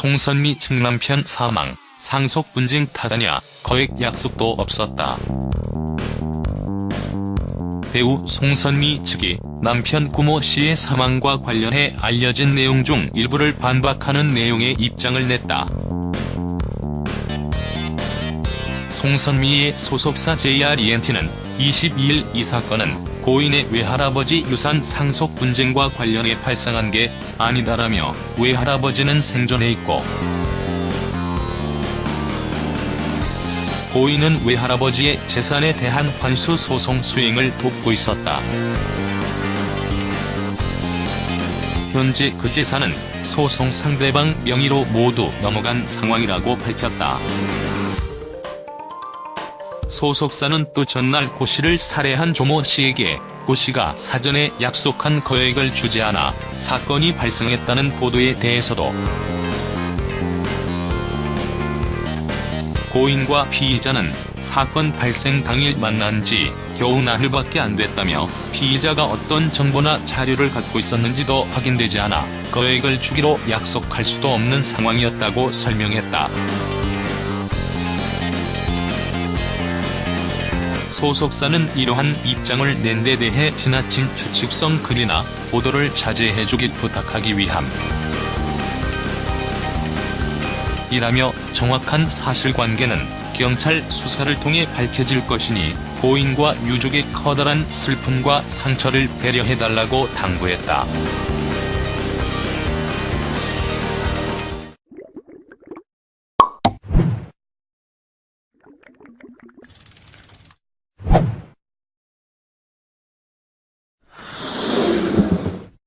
송선미 측 남편 사망, 상속 분쟁 타다냐, 거액 약속도 없었다. 배우 송선미 측이 남편 구모 씨의 사망과 관련해 알려진 내용 중 일부를 반박하는 내용의 입장을 냈다. 송선미의 소속사 JRENT는 22일 이 사건은 고인의 외할아버지 유산 상속 분쟁과 관련해 발생한 게 아니다라며 외할아버지는 생존해 있고 고인은 외할아버지의 재산에 대한 환수 소송 수행을 돕고 있었다. 현재 그 재산은 소송 상대방 명의로 모두 넘어간 상황이라고 밝혔다. 소속사는 또 전날 고 씨를 살해한 조모 씨에게 고 씨가 사전에 약속한 거액을 주지 않아 사건이 발생했다는 보도에 대해서도 고인과 피의자는 사건 발생 당일 만난 지 겨우 나흘밖에 안 됐다며 피의자가 어떤 정보나 자료를 갖고 있었는지도 확인되지 않아 거액을 주기로 약속할 수도 없는 상황이었다고 설명했다. 소속사는 이러한 입장을 낸 데 대해 지나친 추측성 글이나 보도를 자제해주길 부탁하기 위함. 이라며 정확한 사실관계는 경찰 수사를 통해 밝혀질 것이니 고인과 유족의 커다란 슬픔과 상처를 배려해달라고 당부했다.